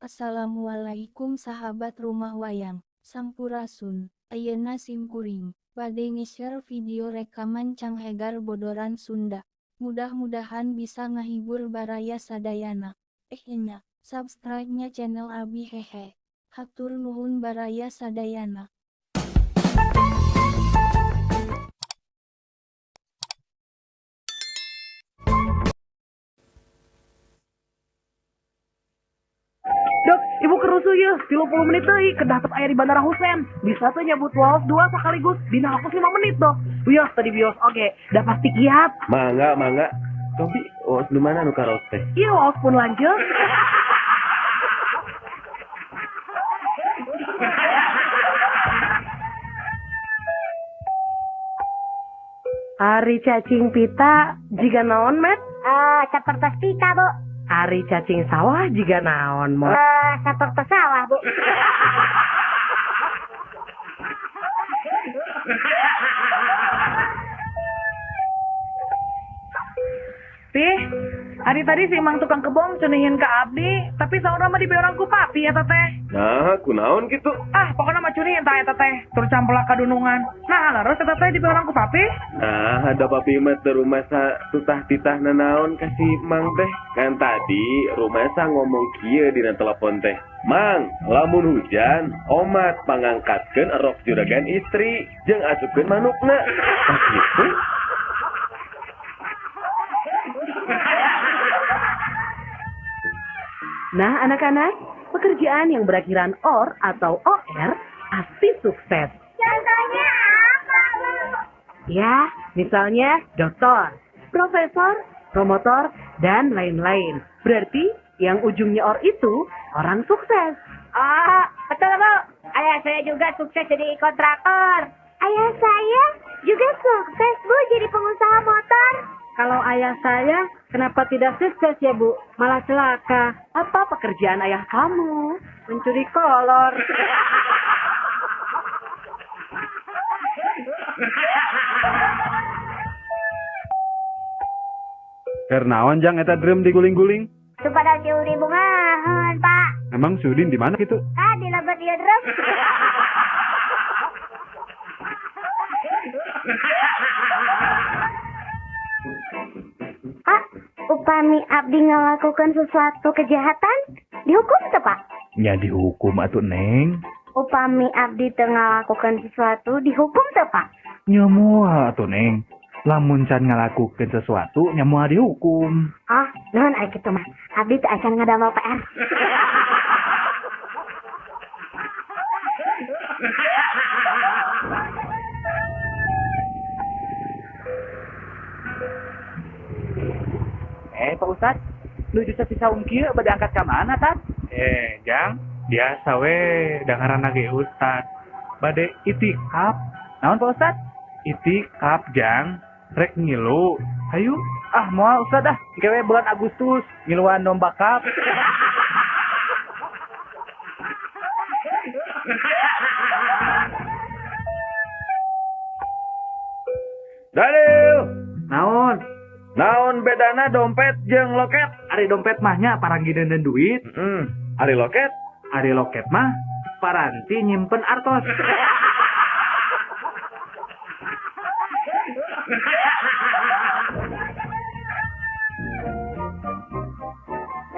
Assalamualaikum sahabat rumah wayang, Sampurasun, Ayeuna Simkuring, bade nge-share video rekaman Canghegar Bodoran Sunda. Mudah-mudahan bisa ngehibur baraya sadayana. Eh nya, subscribe-nya channel Abi Hehe. Hatur nuhun baraya sadayana. Kerusuh ya, 30 menit deui kedah tep aya di Bandara Husein. Bisa tuh nyebut waos dua sekaligus, dina aku 5 menit dok. Bios tadi bios, oke, dah pasti kiat. Mangga, mangga. Tapi, oh, di mana nu karaoke teh? Iya waos pun lanjut. Ari cacing pita jika naon met? Eh, seperti pita, Bu. Ari cacing sawah jika naon mo? Eh, seperti sawah, Bu. hari tadi si Mang tukang kebom cunihin ke Abdi, tapi saudara mah dibeorang ku papi ya teteh. Nah, kunaon gitu. Ah, pokoknya mah cunihin tak ya teteh, terus campur kadunungan. Nah, lalu teteh dibeorang ku papi. Nah, ada papi mah teu rumah sa tutah titah nanaon kasih mang teh. Kan tadi rumah sa ngomong kieu dina telepon teh. Mang, lamun hujan, omat pangangkatkeun erok juragan istri, jeung asupkeun manukna. Pas gitu, Nah, anak-anak, pekerjaan yang berakhiran OR atau OR pasti sukses. Contohnya apa, Bu? Ya, misalnya dokter, profesor, promotor, dan lain-lain. Berarti yang ujungnya OR itu orang sukses. Oh, betul, Bu. Ayah saya juga sukses jadi kontraktor. Ayah saya juga sukses, Bu, jadi pengusaha motor. Kalau ayah saya, kenapa tidak sukses ya Bu? Malah celaka. Apa pekerjaan ayah kamu? Mencuri kolor. Kernaon jang eta drum diguling-guling? Supaya diuri bungahan, Pak. Emang Sudin di mana gitu? Ah, di lebat dia drum. upami abdi ngelakukan sesuatu kejahatan dihukum tuh pak? Ya dihukum atuh neng. Upami abdi tengah lakukan sesuatu dihukum tuh pak? Ya atuh neng. Lamun can ngalakukeun sesuatu nyamual dihukum. Ah non ayo gitu mah. Abdi tuh acan ngadamel PR Ustad, nuju sapisaun kieu bade angkat ka mana, Tad? Eh, Jang, biasa we dengaran ge Ustad. Bade itikap, Naon Pak Ustad? itikap Jang. Rek ngilu. Hayu, ah moal Ustad ah, gawe bulan Agustus, ngiluan domba kap. Naon bedana dompet jeung loket? Ari dompet mahnya paranggideun duit, Hmm, ari loket? ari loket mah paranti nyimpen artos.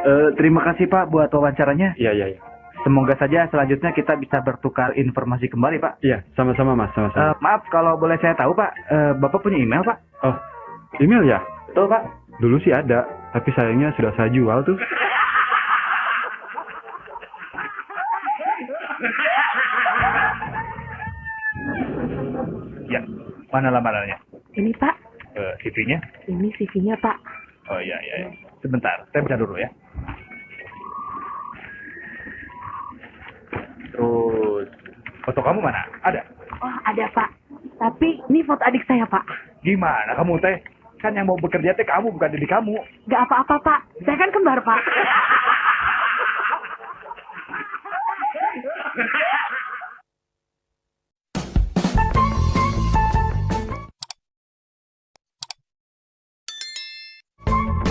Eh, terima kasih Pak buat wawancaranya. Iya, iya, iya. Semoga saja selanjutnya kita bisa bertukar informasi kembali Pak. Iya, sama-sama Mas, sama-sama. Eh, maaf kalau boleh saya tahu Pak, eh, Bapak punya email Pak? oh, email ya? Betul Pak. Dulu sih ada, tapi sayangnya sudah saya jual tuh. ya, mana lamarannya? Ini Pak, Eh, CV-nya? ini CV-nya Pak. Oh iya, iya, iya. Sebentar, saya baca dulu ya. Terus, foto kamu mana? Ada? Oh, ada Pak. Tapi ini foto adik saya Pak. Gimana kamu teh? Kan yang mau bekerja teh kamu bukan diri kamu. Gak apa-apa Pak. Saya kan kembar Pak.